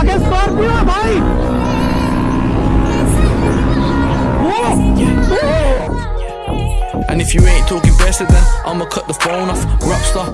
आगे स्कॉर्पियो है भाई And if you ain't talking better, then I'ma cut the phone off. Rockstar.